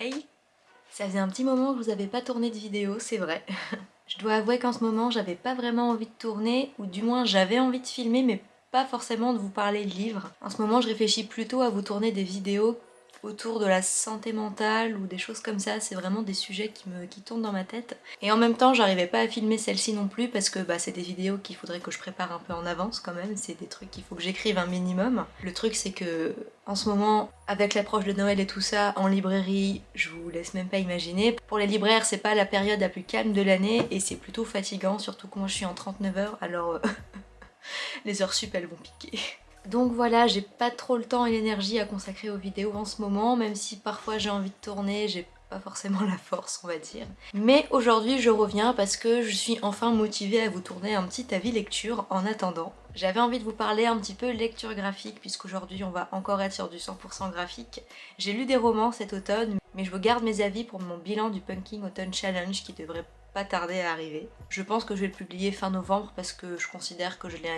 Hey Ça faisait un petit moment que je vous avais pas tourné de vidéo, c'est vrai. je dois avouer qu'en ce moment j'avais pas vraiment envie de tourner, ou du moins j'avais envie de filmer mais pas forcément de vous parler de livres. En ce moment je réfléchis plutôt à vous tourner des vidéos autour de la santé mentale ou des choses comme ça, c'est vraiment des sujets qui me qui tournent dans ma tête. Et en même temps j'arrivais pas à filmer celle-ci non plus parce que bah, c'est des vidéos qu'il faudrait que je prépare un peu en avance quand même, c'est des trucs qu'il faut que j'écrive un minimum. Le truc c'est que en ce moment, avec l'approche de Noël et tout ça, en librairie, je vous laisse même pas imaginer. Pour les libraires, c'est pas la période la plus calme de l'année et c'est plutôt fatigant, surtout moi je suis en 39 heures, alors euh, les heures sup elles vont piquer. Donc voilà, j'ai pas trop le temps et l'énergie à consacrer aux vidéos en ce moment, même si parfois j'ai envie de tourner, j'ai pas forcément la force on va dire. Mais aujourd'hui je reviens parce que je suis enfin motivée à vous tourner un petit avis lecture en attendant. J'avais envie de vous parler un petit peu lecture graphique puisqu'aujourd'hui on va encore être sur du 100% graphique. J'ai lu des romans cet automne mais je vous garde mes avis pour mon bilan du Punking Autumn Challenge qui devrait pas tarder à arriver. Je pense que je vais le publier fin novembre parce que je considère que je l'ai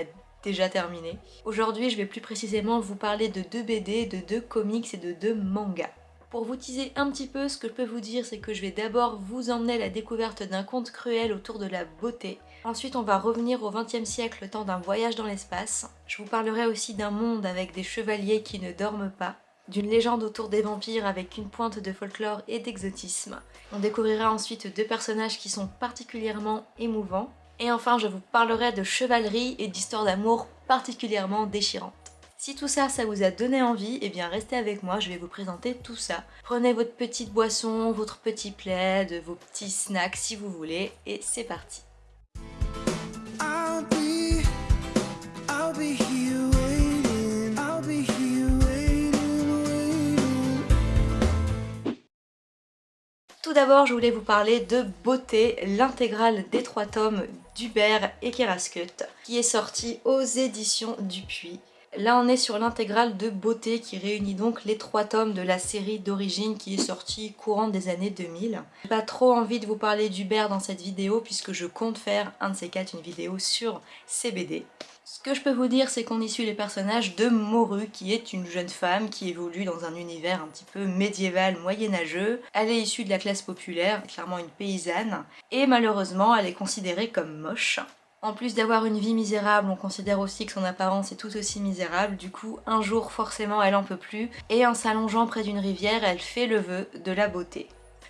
déjà terminé. Aujourd'hui, je vais plus précisément vous parler de deux BD, de deux comics et de deux mangas. Pour vous teaser un petit peu, ce que je peux vous dire, c'est que je vais d'abord vous emmener à la découverte d'un conte cruel autour de la beauté. Ensuite, on va revenir au XXe siècle, le temps d'un voyage dans l'espace. Je vous parlerai aussi d'un monde avec des chevaliers qui ne dorment pas, d'une légende autour des vampires avec une pointe de folklore et d'exotisme. On découvrira ensuite deux personnages qui sont particulièrement émouvants, et enfin, je vous parlerai de chevalerie et d'histoires d'amour particulièrement déchirantes. Si tout ça, ça vous a donné envie, eh bien restez avec moi, je vais vous présenter tout ça. Prenez votre petite boisson, votre petit plaid, vos petits snacks si vous voulez, et c'est parti. Tout d'abord, je voulais vous parler de Beauté, l'intégrale des trois tomes d'Hubert et Keraskut, qui est sorti aux éditions Dupuis. Là on est sur l'intégrale de Beauté qui réunit donc les trois tomes de la série d'origine qui est sortie courant des années 2000. J'ai pas trop envie de vous parler d'Hubert dans cette vidéo puisque je compte faire un de ces quatre une vidéo sur CBD. Ce que je peux vous dire, c'est qu'on y suit les personnages de Moru, qui est une jeune femme qui évolue dans un univers un petit peu médiéval moyenâgeux. Elle est issue de la classe populaire, clairement une paysanne, et malheureusement elle est considérée comme moche. En plus d'avoir une vie misérable, on considère aussi que son apparence est tout aussi misérable, du coup un jour forcément elle en peut plus, et en s'allongeant près d'une rivière, elle fait le vœu de la beauté.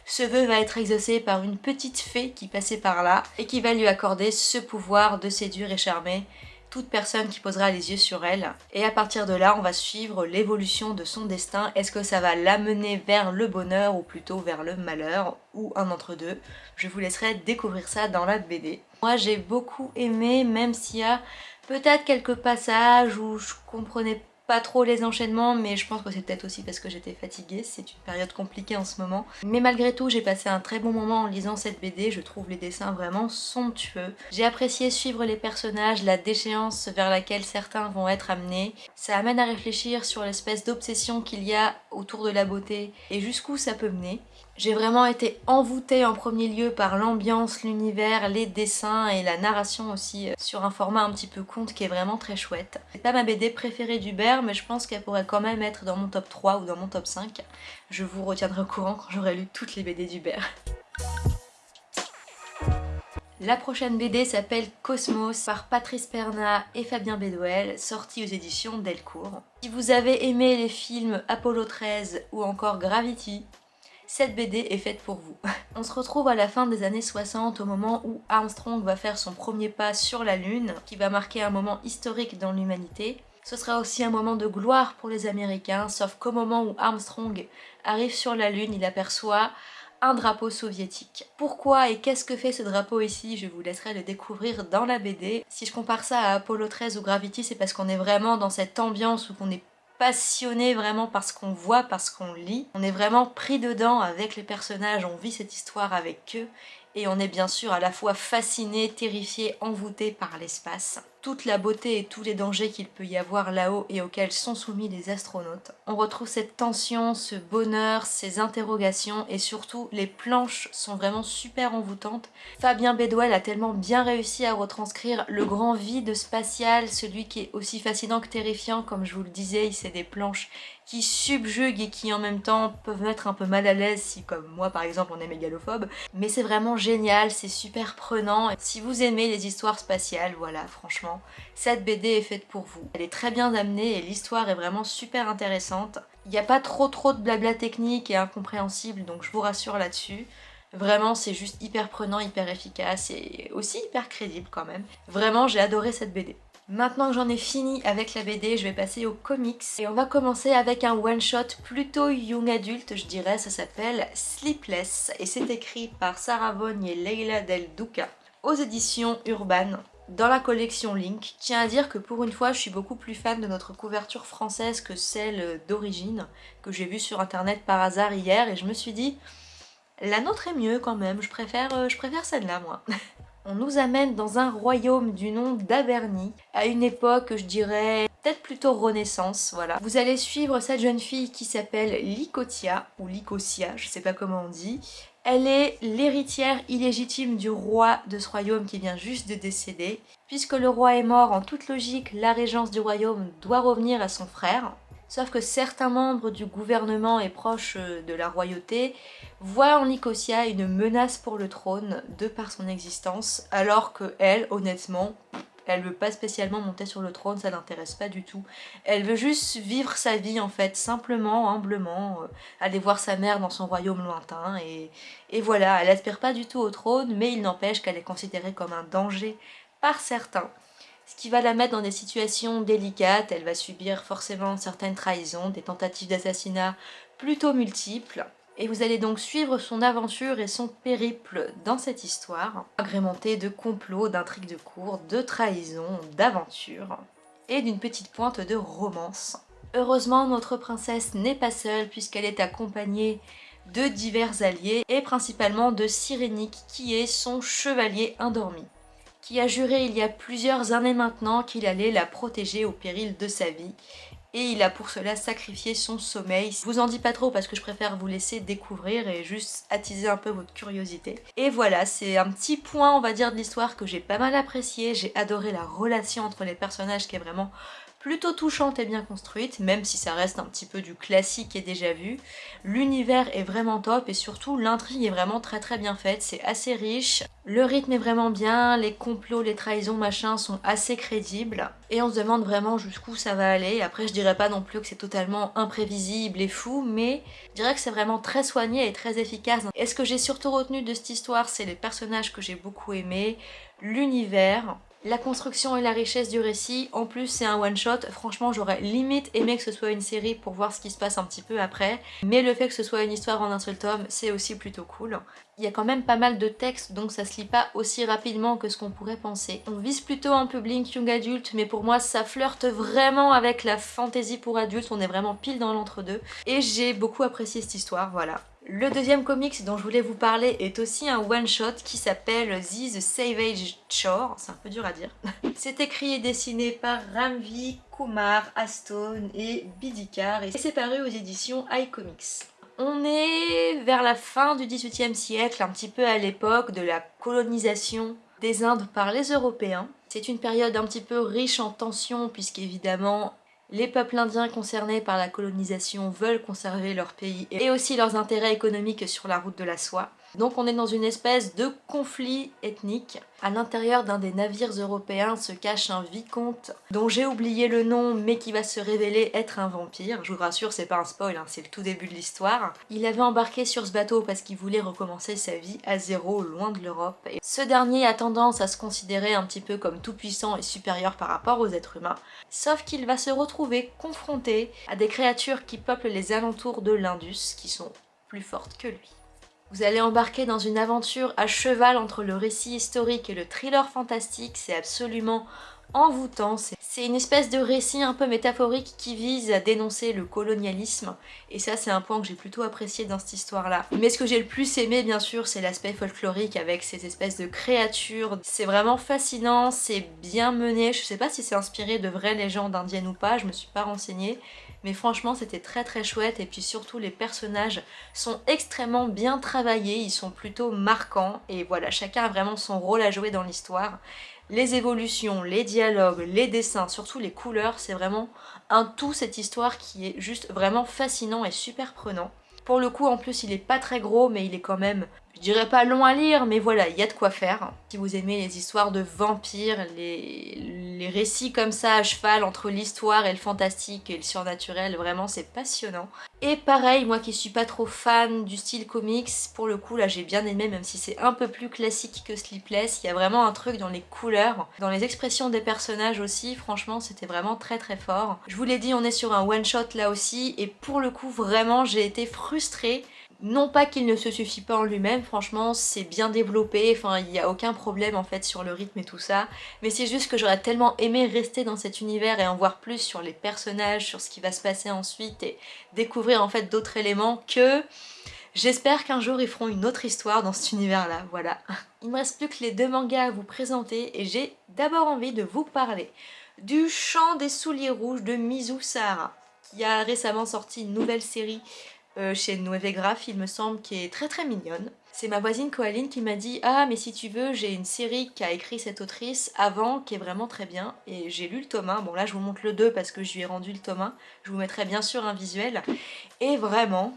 Ce vœu va être exaucé par une petite fée qui passait par là, et qui va lui accorder ce pouvoir de séduire et charmer toute personne qui posera les yeux sur elle. Et à partir de là, on va suivre l'évolution de son destin. Est-ce que ça va l'amener vers le bonheur ou plutôt vers le malheur ou un entre deux? Je vous laisserai découvrir ça dans la BD. Moi j'ai beaucoup aimé, même s'il y a peut-être quelques passages où je comprenais trop les enchaînements mais je pense que c'est peut-être aussi parce que j'étais fatiguée, c'est une période compliquée en ce moment. Mais malgré tout j'ai passé un très bon moment en lisant cette BD, je trouve les dessins vraiment somptueux. J'ai apprécié suivre les personnages, la déchéance vers laquelle certains vont être amenés. Ça amène à réfléchir sur l'espèce d'obsession qu'il y a autour de la beauté et jusqu'où ça peut mener. J'ai vraiment été envoûtée en premier lieu par l'ambiance, l'univers, les dessins et la narration aussi euh, sur un format un petit peu conte qui est vraiment très chouette. C'est pas ma BD préférée d'Hubert mais je pense qu'elle pourrait quand même être dans mon top 3 ou dans mon top 5. Je vous retiendrai au courant quand j'aurai lu toutes les BD d'Hubert. La prochaine BD s'appelle Cosmos par Patrice Perna et Fabien Bédouel, sortie aux éditions Delcourt. Si vous avez aimé les films Apollo 13 ou encore Gravity, cette BD est faite pour vous. On se retrouve à la fin des années 60 au moment où Armstrong va faire son premier pas sur la Lune, qui va marquer un moment historique dans l'humanité. Ce sera aussi un moment de gloire pour les Américains, sauf qu'au moment où Armstrong arrive sur la Lune, il aperçoit un drapeau soviétique. Pourquoi et qu'est-ce que fait ce drapeau ici? Je vous laisserai le découvrir dans la BD. Si je compare ça à Apollo 13 ou Gravity, c'est parce qu'on est vraiment dans cette ambiance où on est passionné vraiment parce qu'on voit, parce qu'on lit. On est vraiment pris dedans avec les personnages, on vit cette histoire avec eux et on est bien sûr à la fois fasciné, terrifié, envoûté par l'espace toute la beauté et tous les dangers qu'il peut y avoir là-haut et auxquels sont soumis les astronautes. On retrouve cette tension, ce bonheur, ces interrogations et surtout les planches sont vraiment super envoûtantes. Fabien Bedouel a tellement bien réussi à retranscrire le grand vide spatial, celui qui est aussi fascinant que terrifiant comme je vous le disais, c'est des planches qui subjuguent et qui en même temps peuvent mettre un peu mal à l'aise si comme moi par exemple on est mégalophobe. Mais c'est vraiment génial, c'est super prenant. Si vous aimez les histoires spatiales, voilà franchement, cette BD est faite pour vous. Elle est très bien amenée et l'histoire est vraiment super intéressante. Il n'y a pas trop trop de blabla technique et incompréhensible donc je vous rassure là-dessus. Vraiment, c'est juste hyper prenant, hyper efficace et aussi hyper crédible quand même. Vraiment, j'ai adoré cette BD. Maintenant que j'en ai fini avec la BD, je vais passer aux comics. Et on va commencer avec un one-shot plutôt young adulte, je dirais. Ça s'appelle Sleepless et c'est écrit par Sarah Vaughan et Leila Del Duca aux éditions Urban dans la collection Link. Tiens à dire que pour une fois, je suis beaucoup plus fan de notre couverture française que celle d'origine, que j'ai vue sur internet par hasard hier, et je me suis dit, la nôtre est mieux quand même, je préfère, euh, je préfère celle-là moi. On nous amène dans un royaume du nom d'Averny, à une époque, je dirais, peut-être plutôt renaissance, voilà. Vous allez suivre cette jeune fille qui s'appelle Lycotia, ou Lycosia, je sais pas comment on dit. Elle est l'héritière illégitime du roi de ce royaume qui vient juste de décéder. Puisque le roi est mort, en toute logique, la régence du royaume doit revenir à son frère. Sauf que certains membres du gouvernement et proches euh, de la royauté voient en Nicosia une menace pour le trône de par son existence, alors que elle, honnêtement, elle veut pas spécialement monter sur le trône, ça l'intéresse pas du tout. Elle veut juste vivre sa vie en fait, simplement, humblement, euh, aller voir sa mère dans son royaume lointain et, et voilà, elle aspire pas du tout au trône, mais il n'empêche qu'elle est considérée comme un danger par certains ce qui va la mettre dans des situations délicates. Elle va subir forcément certaines trahisons, des tentatives d'assassinat plutôt multiples. Et vous allez donc suivre son aventure et son périple dans cette histoire, agrémentée de complots, d'intrigues de cour, de trahisons, d'aventures et d'une petite pointe de romance. Heureusement, notre princesse n'est pas seule puisqu'elle est accompagnée de divers alliés et principalement de Cyrénique qui est son chevalier endormi qui a juré il y a plusieurs années maintenant qu'il allait la protéger au péril de sa vie et il a pour cela sacrifié son sommeil. Je vous en dis pas trop parce que je préfère vous laisser découvrir et juste attiser un peu votre curiosité. Et voilà, c'est un petit point on va dire de l'histoire que j'ai pas mal apprécié. J'ai adoré la relation entre les personnages qui est vraiment plutôt touchante et bien construite, même si ça reste un petit peu du classique et déjà vu. L'univers est vraiment top et surtout l'intrigue est vraiment très très bien faite, c'est assez riche. Le rythme est vraiment bien, les complots, les trahisons, machin sont assez crédibles. Et on se demande vraiment jusqu'où ça va aller. Après je dirais pas non plus que c'est totalement imprévisible et fou, mais je dirais que c'est vraiment très soigné et très efficace. Et ce que j'ai surtout retenu de cette histoire, c'est les personnages que j'ai beaucoup aimés, l'univers, la construction et la richesse du récit, en plus c'est un one shot, franchement j'aurais limite aimé que ce soit une série pour voir ce qui se passe un petit peu après, mais le fait que ce soit une histoire en un seul tome, c'est aussi plutôt cool. Il y a quand même pas mal de textes, donc ça se lit pas aussi rapidement que ce qu'on pourrait penser. On vise plutôt un public young adulte, mais pour moi ça flirte vraiment avec la fantasy pour adultes, on est vraiment pile dans l'entre-deux. Et j'ai beaucoup apprécié cette histoire, voilà. Le deuxième comics dont je voulais vous parler est aussi un one-shot qui s'appelle The Savage Chore, c'est un peu dur à dire. c'est écrit et dessiné par Ramvi, Kumar, Aston et Bidikar et c'est paru aux éditions iComics. On est vers la fin du XVIIIe siècle, un petit peu à l'époque de la colonisation des Indes par les Européens. C'est une période un petit peu riche en tensions puisqu'évidemment les peuples indiens concernés par la colonisation veulent conserver leur pays et aussi leurs intérêts économiques sur la route de la soie. Donc on est dans une espèce de conflit ethnique. À l'intérieur d'un des navires européens se cache un vicomte dont j'ai oublié le nom mais qui va se révéler être un vampire. Je vous rassure, c'est pas un spoil, hein, c'est le tout début de l'histoire. Il avait embarqué sur ce bateau parce qu'il voulait recommencer sa vie à zéro, loin de l'Europe. Et ce dernier a tendance à se considérer un petit peu comme tout puissant et supérieur par rapport aux êtres humains. Sauf qu'il va se retrouver confronté à des créatures qui peuplent les alentours de l'Indus, qui sont plus fortes que lui. Vous allez embarquer dans une aventure à cheval entre le récit historique et le thriller fantastique, c'est absolument envoûtant. C'est une espèce de récit un peu métaphorique qui vise à dénoncer le colonialisme et ça c'est un point que j'ai plutôt apprécié dans cette histoire-là. Mais ce que j'ai le plus aimé bien sûr c'est l'aspect folklorique avec ces espèces de créatures. C'est vraiment fascinant, c'est bien mené, je sais pas si c'est inspiré de vraies légendes indiennes ou pas, je me suis pas renseignée, mais franchement c'était très très chouette et puis surtout les personnages sont extrêmement bien travaillés, ils sont plutôt marquants et voilà, chacun a vraiment son rôle à jouer dans l'histoire. les évolutions, les dialogues, les dessins, surtout les couleurs, c'est vraiment un tout cette histoire qui est juste vraiment fascinant et super prenant. Pour le coup, en plus, il est pas très gros, mais il est quand même, je dirais pas long à lire, mais voilà, il y a de quoi faire. Si vous aimez les histoires de vampires, les, les récits comme ça à cheval entre l'histoire et le fantastique et le surnaturel, vraiment c'est passionnant. Et pareil, moi qui suis pas trop fan du style comics, pour le coup là j'ai bien aimé, même si c'est un peu plus classique que Sleepless, il y a vraiment un truc dans les couleurs, dans les expressions des personnages aussi, franchement c'était vraiment très très fort. Je vous l'ai dit, on est sur un one shot là aussi, et pour le coup vraiment j'ai été frustrée non pas qu'il ne se suffit pas en lui-même, franchement c'est bien développé, enfin il n'y a aucun problème en fait sur le rythme et tout ça, mais c'est juste que j'aurais tellement aimé rester dans cet univers et en voir plus sur les personnages, sur ce qui va se passer ensuite et découvrir en fait d'autres éléments que j'espère qu'un jour ils feront une autre histoire dans cet univers là, voilà. Il me reste plus que les deux mangas à vous présenter et j'ai d'abord envie de vous parler du Chant des souliers rouges de Mizu Sahara qui a récemment sorti une nouvelle série euh, chez Nueve Graph, il me semble, qui est très très mignonne. C'est ma voisine Coaline qui m'a dit « Ah, mais si tu veux, j'ai une série qu'a écrit cette autrice avant, qui est vraiment très bien. » Et j'ai lu le tome 1. Bon, là, je vous montre le 2 parce que je lui ai rendu le tome 1. Je vous mettrai bien sûr un visuel. Et vraiment,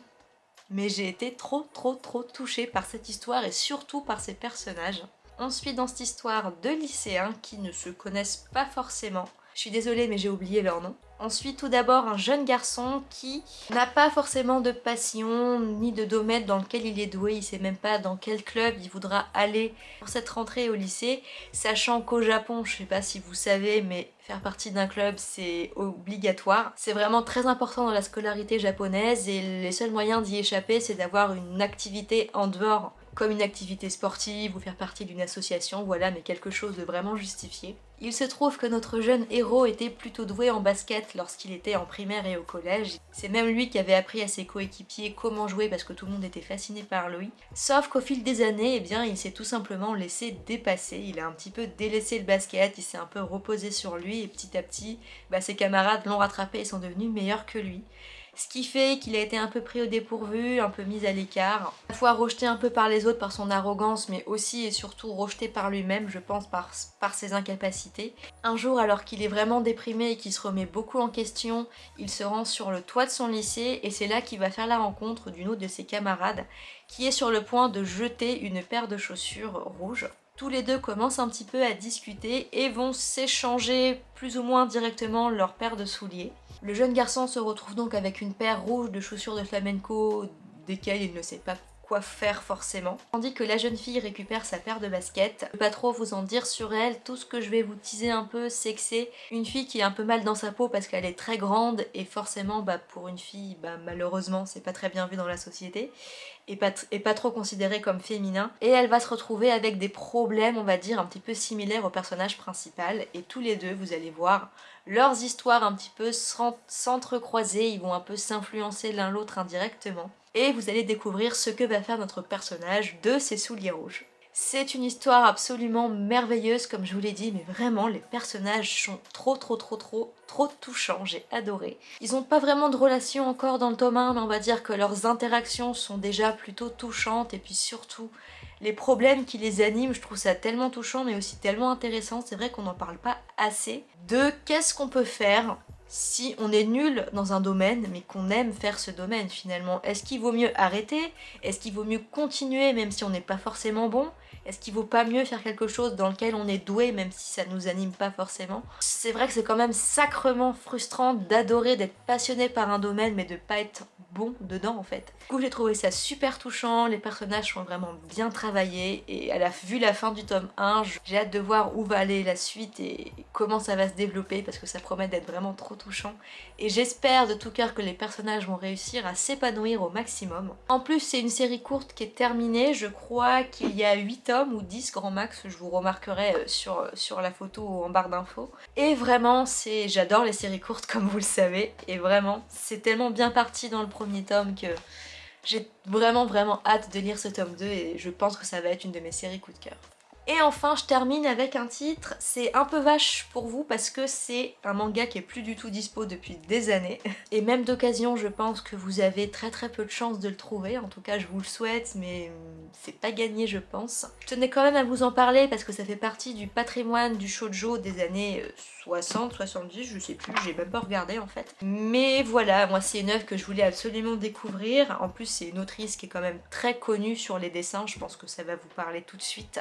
mais j'ai été trop trop trop touchée par cette histoire et surtout par ses personnages. On suit dans cette histoire deux lycéens qui ne se connaissent pas forcément. Je suis désolée mais j'ai oublié leur nom. Ensuite, tout d'abord, un jeune garçon qui n'a pas forcément de passion ni de domaine dans lequel il est doué. Il sait même pas dans quel club il voudra aller pour cette rentrée au lycée. Sachant qu'au Japon, je sais pas si vous savez, mais faire partie d'un club c'est obligatoire. C'est vraiment très important dans la scolarité japonaise et les seuls moyens d'y échapper c'est d'avoir une activité en dehors comme une activité sportive ou faire partie d'une association, voilà, mais quelque chose de vraiment justifié. Il se trouve que notre jeune héros était plutôt doué en basket lorsqu'il était en primaire et au collège. C'est même lui qui avait appris à ses coéquipiers comment jouer parce que tout le monde était fasciné par lui. Sauf qu'au fil des années, eh bien, il s'est tout simplement laissé dépasser. Il a un petit peu délaissé le basket, il s'est un peu reposé sur lui et petit à petit, bah, ses camarades l'ont rattrapé et sont devenus meilleurs que lui ce qui fait qu'il a été un peu pris au dépourvu, un peu mis à l'écart, à la fois rejeté un peu par les autres par son arrogance, mais aussi et surtout rejeté par lui-même, je pense, par, ses incapacités. Un jour, alors qu'il est vraiment déprimé et qu'il se remet beaucoup en question, il se rend sur le toit de son lycée et c'est là qu'il va faire la rencontre d'une autre de ses camarades qui est sur le point de jeter une paire de chaussures rouges. Tous les deux commencent un petit peu à discuter et vont s'échanger plus ou moins directement leur paire de souliers. Le jeune garçon se retrouve donc avec une paire rouge de chaussures de flamenco desquelles il ne sait pas quoi faire forcément. Tandis que la jeune fille récupère sa paire de baskets. Je peux pas trop vous en dire sur elle, tout ce que je vais vous teaser un peu c'est que c'est une fille qui est un peu mal dans sa peau parce qu'elle est très grande et forcément bah, pour une fille bah, malheureusement c'est pas très bien vu dans la société et pas, et pas trop considérée comme féminin. Et elle va se retrouver avec des problèmes on va dire un petit peu similaires au personnage principal et tous les deux vous allez voir leurs histoires un petit peu s'entrecroiser, ils vont un peu s'influencer l'un l'autre indirectement. Et vous allez découvrir ce que va faire notre personnage de ses souliers rouges. C'est une histoire absolument merveilleuse comme je vous l'ai dit, mais vraiment les personnages sont trop trop trop trop trop touchants, j'ai adoré. Ils n'ont pas vraiment de relation encore dans le tome 1, mais on va dire que leurs interactions sont déjà plutôt touchantes et puis surtout les problèmes qui les animent, je trouve ça tellement touchant mais aussi tellement intéressant, c'est vrai qu'on n'en parle pas assez, de qu'est-ce qu'on peut faire si on est nul dans un domaine mais qu'on aime faire ce domaine finalement. Est-ce qu'il vaut mieux arrêter? Est-ce qu'il vaut mieux continuer même si on n'est pas forcément bon? Est-ce qu'il vaut pas mieux faire quelque chose dans lequel on est doué même si ça nous anime pas forcément? C'est vrai que c'est quand même sacrement frustrant d'adorer, d'être passionné par un domaine mais de pas être bon dedans en fait. Du coup j'ai trouvé ça super touchant, les personnages sont vraiment bien travaillés et à la vue la fin du tome 1, j'ai hâte de voir où va aller la suite et comment ça va se développer parce que ça promet d'être vraiment trop et j'espère de tout cœur que les personnages vont réussir à s'épanouir au maximum. En plus c'est une série courte qui est terminée, je crois qu'il y a 8 tomes ou 10 grand max, je vous remarquerai euh, sur, euh, sur la photo en barre d'infos. Et vraiment c'est j'adore les séries courtes comme vous le savez et vraiment c'est tellement bien parti dans le premier tome que j'ai vraiment vraiment hâte de lire ce tome 2 et je pense que ça va être une de mes séries coup de cœur. Et enfin, je termine avec un titre, c'est un peu vache pour vous parce que c'est un manga qui est plus du tout dispo depuis des années. Et même d'occasion, je pense que vous avez très très peu de chance de le trouver, en tout cas je vous le souhaite, mais hum, c'est pas gagné je pense. Je tenais quand même à vous en parler parce que ça fait partie du patrimoine du shoujo des années 60, euh, 70, je sais plus, j'ai même pas regardé en fait. Mais voilà, moi c'est une œuvre que je voulais absolument découvrir, en plus c'est une autrice qui est quand même très connue sur les dessins, je pense que ça va vous parler tout de suite.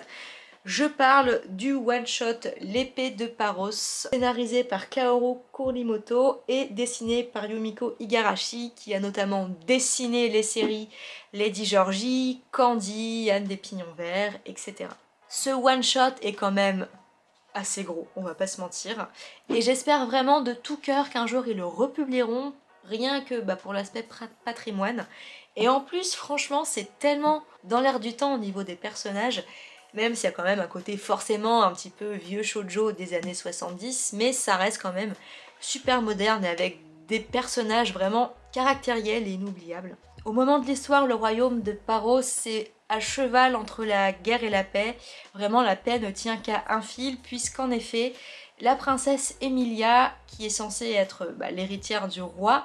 Je parle du one-shot L'épée de Paros, scénarisé par Kaoru Kurimoto et dessiné par Yumiko Igarashi, qui a notamment dessiné les séries Lady Georgie, Candy, Anne des Pignons Verts, etc. Ce one-shot est quand même assez gros, on va pas se mentir, et j'espère vraiment de tout cœur qu'un jour ils le republieront, rien que bah, pour l'aspect patrimoine. Et en plus, franchement, c'est tellement dans l'air du temps au niveau des personnages, même s'il y a quand même un côté forcément un petit peu vieux shoujo des années 70, mais ça reste quand même super moderne et avec des personnages vraiment caractériels et inoubliables. Au moment de l'histoire, le royaume de Paros est à cheval entre la guerre et la paix. Vraiment, la paix ne tient qu'à un fil, puisqu'en effet, la princesse Emilia, qui est censée être bah, l'héritière du roi,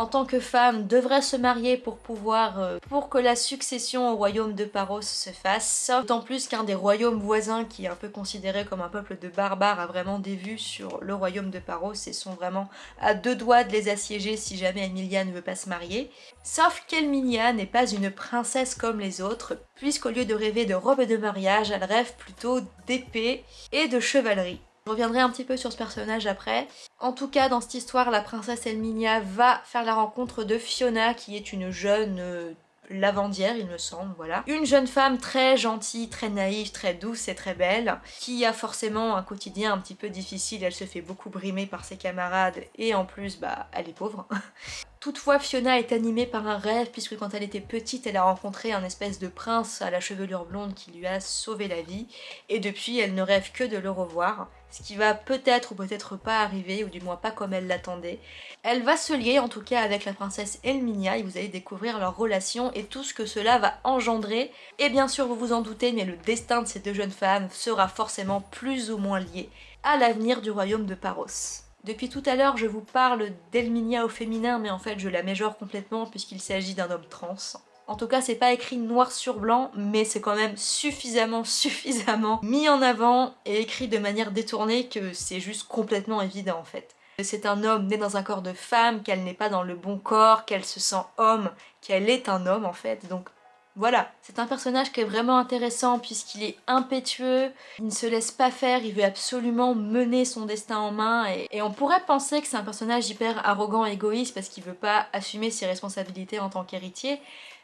en tant que femme, devrait se marier pour pouvoir, euh, pour que la succession au royaume de Paros se fasse. D'autant plus qu'un des royaumes voisins, qui est un peu considéré comme un peuple de barbares, a vraiment des vues sur le royaume de Paros et sont vraiment à deux doigts de les assiéger si jamais Emilia ne veut pas se marier. Sauf qu'Emilia n'est pas une princesse comme les autres, puisqu'au lieu de rêver de robe de mariage, elle rêve plutôt d'épée et de chevalerie. Je reviendrai un petit peu sur ce personnage après. En tout cas, dans cette histoire, la princesse Elminia va faire la rencontre de Fiona, qui est une jeune euh, lavandière, il me semble, voilà. Une jeune femme très gentille, très naïve, très douce et très belle, qui a forcément un quotidien un petit peu difficile, elle se fait beaucoup brimer par ses camarades, et en plus, bah, elle est pauvre. Toutefois, Fiona est animée par un rêve puisque quand elle était petite, elle a rencontré un espèce de prince à la chevelure blonde qui lui a sauvé la vie et depuis, elle ne rêve que de le revoir, ce qui va peut-être ou peut-être pas arriver, ou du moins pas comme elle l'attendait. Elle va se lier en tout cas avec la princesse Elminia et vous allez découvrir leur relation et tout ce que cela va engendrer. Et bien sûr, vous vous en doutez, mais le destin de ces deux jeunes femmes sera forcément plus ou moins lié à l'avenir du royaume de Paros. Depuis tout à l'heure, je vous parle d'Elminia au féminin, mais en fait, je la méjore complètement puisqu'il s'agit d'un homme trans. En tout cas, c'est pas écrit noir sur blanc, mais c'est quand même suffisamment, suffisamment mis en avant et écrit de manière détournée que c'est juste complètement évident en fait. C'est un homme né dans un corps de femme, qu'elle n'est pas dans le bon corps, qu'elle se sent homme, qu'elle est un homme en fait, donc voilà, c'est un personnage qui est vraiment intéressant puisqu'il est impétueux, il ne se laisse pas faire, il veut absolument mener son destin en main et, on pourrait penser que c'est un personnage hyper arrogant et égoïste parce qu'il veut pas assumer ses responsabilités en tant qu'héritier,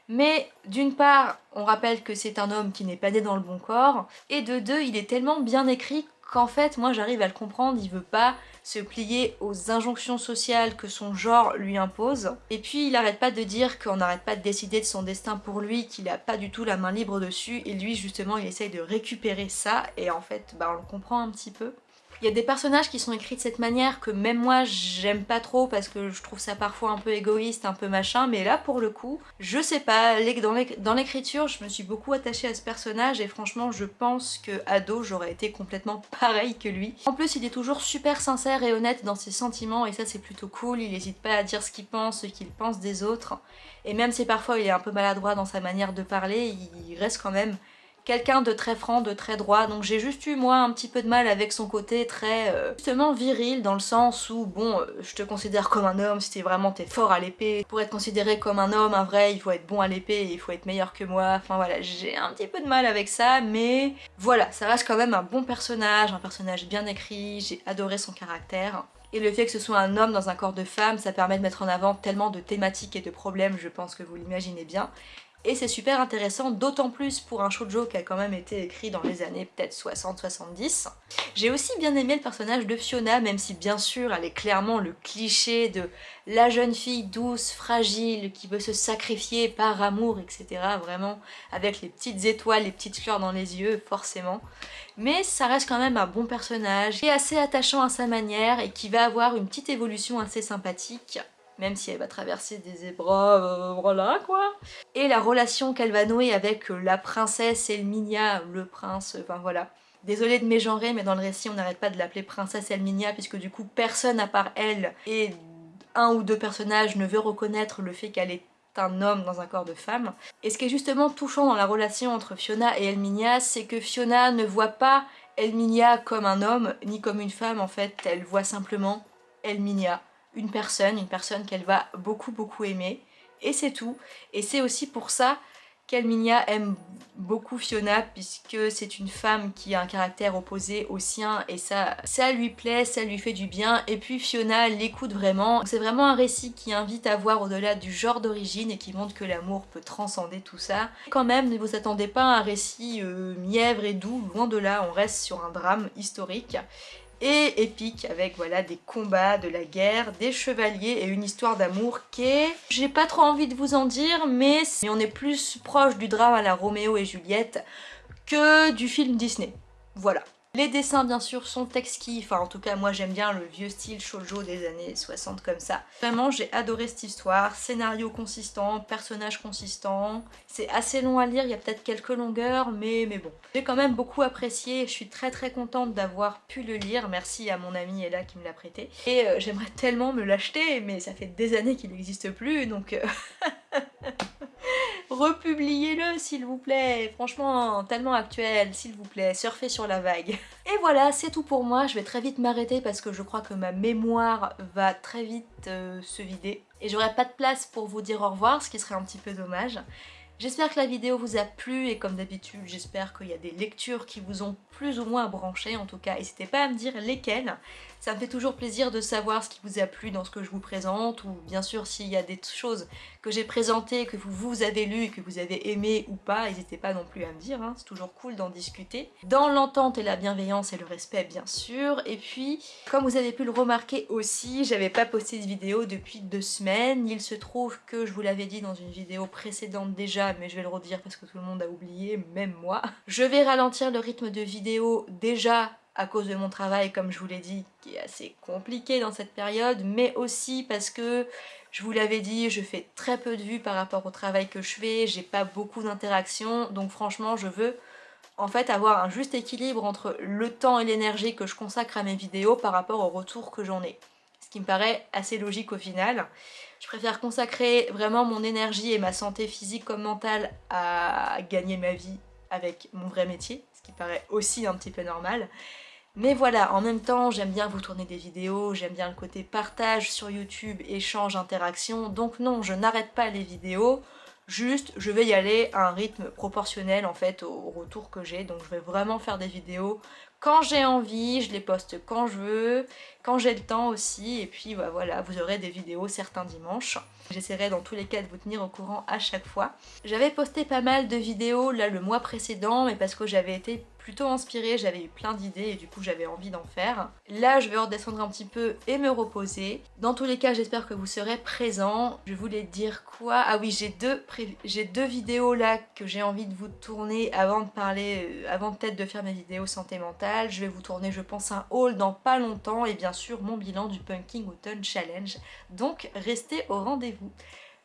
mais d'une part, on rappelle que c'est un homme qui n'est pas né dans le bon corps, et de deux, il est tellement bien écrit qu'en fait, moi j'arrive à le comprendre, il veut pas se plier aux injonctions sociales que son genre lui impose. Et puis il arrête pas de dire qu'on n'arrête pas de décider de son destin pour lui, qu'il a pas du tout la main libre dessus, et lui justement il essaye de récupérer ça, et en fait bah, on le comprend un petit peu. Il y a des personnages qui sont écrits de cette manière que même moi j'aime pas trop parce que je trouve ça parfois un peu égoïste, un peu machin, mais là pour le coup, je sais pas, dans l'écriture je me suis beaucoup attachée à ce personnage et franchement je pense que ado j'aurais été complètement pareil que lui. En plus il est toujours super sincère et honnête dans ses sentiments et ça c'est plutôt cool, il n'hésite pas à dire ce qu'il pense, ce qu'il pense des autres. Et même si parfois il est un peu maladroit dans sa manière de parler, il reste quand même quelqu'un de très franc, de très droit, donc j'ai juste eu moi un petit peu de mal avec son côté très euh, justement viril dans le sens où bon euh, je te considère comme un homme si t'es vraiment t'es fort à l'épée, pour être considéré comme un homme, un vrai, il faut être bon à l'épée, il faut être meilleur que moi, enfin voilà j'ai un petit peu de mal avec ça mais voilà ça reste quand même un bon personnage, un personnage bien écrit, j'ai adoré son caractère. Et le fait que ce soit un homme dans un corps de femme, ça permet de mettre en avant tellement de thématiques et de problèmes, je pense que vous l'imaginez bien et c'est super intéressant, d'autant plus pour un shoujo qui a quand même été écrit dans les années peut-être 60-70. J'ai aussi bien aimé le personnage de Fiona, même si bien sûr elle est clairement le cliché de la jeune fille douce, fragile, qui veut se sacrifier par amour, etc. Vraiment, avec les petites étoiles, les petites fleurs dans les yeux, forcément. Mais ça reste quand même un bon personnage, qui est assez attachant à sa manière et qui va avoir une petite évolution assez sympathique même si elle va traverser des épreuves, euh, voilà quoi. Et la relation qu'elle va nouer avec la princesse Elminia, le prince, enfin voilà. Désolée de mégenrer, mais dans le récit, on n'arrête pas de l'appeler princesse Elminia, puisque du coup, personne à part elle et un ou deux personnages ne veut reconnaître le fait qu'elle est un homme dans un corps de femme. Et ce qui est justement touchant dans la relation entre Fiona et Elminia, c'est que Fiona ne voit pas Elminia comme un homme, ni comme une femme en fait, elle voit simplement Elminia, une personne, une personne qu'elle va beaucoup beaucoup aimer, et c'est tout. Et c'est aussi pour ça qu'Elminia aime beaucoup Fiona puisque c'est une femme qui a un caractère opposé au sien et ça, ça lui plaît, ça lui fait du bien et puis Fiona l'écoute vraiment. C'est vraiment un récit qui invite à voir au-delà du genre d'origine et qui montre que l'amour peut transcender tout ça. Quand même, ne vous attendez pas à un récit euh, mièvre et doux, loin de là, on reste sur un drame historique et épique avec voilà des combats, de la guerre, des chevaliers et une histoire d'amour qui est... J'ai pas trop envie de vous en dire mais on est plus proche du drame à la Roméo et Juliette que du film Disney. Voilà. Les dessins bien sûr sont exquis, enfin en tout cas moi j'aime bien le vieux style shoujo des années 60 comme ça. Vraiment j'ai adoré cette histoire, scénario consistant, personnage consistant, c'est assez long à lire, il y a peut-être quelques longueurs mais, bon. J'ai quand même beaucoup apprécié, je suis très très contente d'avoir pu le lire, merci à mon amie Ella qui me l'a prêté. Et euh, j'aimerais tellement me l'acheter mais ça fait des années qu'il n'existe plus donc... Euh, republiez-le s'il vous plaît, franchement tellement actuel, s'il vous plaît, surfez sur la vague. Et voilà, c'est tout pour moi, je vais très vite m'arrêter parce que je crois que ma mémoire va très vite euh, se vider. Et j'aurai pas de place pour vous dire au revoir, ce qui serait un petit peu dommage. J'espère que la vidéo vous a plu et comme d'habitude j'espère qu'il y a des lectures qui vous ont plus ou moins branché en tout cas n'hésitez pas à me dire lesquelles ça me fait toujours plaisir de savoir ce qui vous a plu dans ce que je vous présente ou bien sûr s'il y a des choses que j'ai présentées que vous, vous avez lues que vous avez aimé ou pas, n'hésitez pas non plus à me dire, hein. c'est toujours cool d'en discuter. Dans l'entente et la bienveillance et le respect bien sûr, et puis comme vous avez pu le remarquer aussi, j'avais pas posté de vidéo depuis deux semaines, il se trouve que je vous l'avais dit dans une vidéo précédente déjà, mais je vais le redire parce que tout le monde a oublié, même moi. Je vais ralentir le rythme de vidéo déjà à cause de mon travail, comme je vous l'ai dit, qui est assez compliqué dans cette période, mais aussi parce que, je vous l'avais dit, je fais très peu de vues par rapport au travail que je fais, j'ai pas beaucoup d'interactions, donc franchement, je veux en fait avoir un juste équilibre entre le temps et l'énergie que je consacre à mes vidéos par rapport au retour que j'en ai. Ce qui me paraît assez logique au final. Je préfère consacrer vraiment mon énergie et ma santé physique comme mentale à gagner ma vie avec mon vrai métier, ce qui paraît aussi un petit peu normal. Mais voilà, en même temps, j'aime bien vous tourner des vidéos, j'aime bien le côté partage sur YouTube, échange, interaction, donc non, je n'arrête pas les vidéos, juste je vais y aller à un rythme proportionnel en fait au retour que j'ai, donc je vais vraiment faire des vidéos quand j'ai envie, je les poste quand je veux, quand j'ai le temps aussi, et puis bah, voilà, vous aurez des vidéos certains dimanches. J'essaierai dans tous les cas de vous tenir au courant à chaque fois. J'avais posté pas mal de vidéos là le mois précédent, mais parce que j'avais été plutôt inspirée, j'avais eu plein d'idées et du coup j'avais envie d'en faire. Là je vais redescendre un petit peu et me reposer. Dans tous les cas j'espère que vous serez présents. Je voulais dire quoi? Ah oui j'ai deux, deux vidéos là que j'ai envie de vous tourner avant de parler, euh, avant peut-être de faire mes vidéos santé mentale. Je vais vous tourner je pense un haul dans pas longtemps et bien sûr mon bilan du Punking Autumn Challenge. Donc restez au rendez-vous.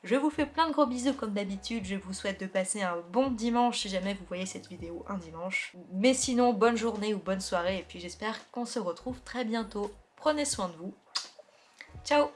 Je vous fais plein de gros bisous comme d'habitude, je vous souhaite de passer un bon dimanche si jamais vous voyez cette vidéo un dimanche. Mais sinon, bonne journée ou bonne soirée et puis j'espère qu'on se retrouve très bientôt. Prenez soin de vous. Ciao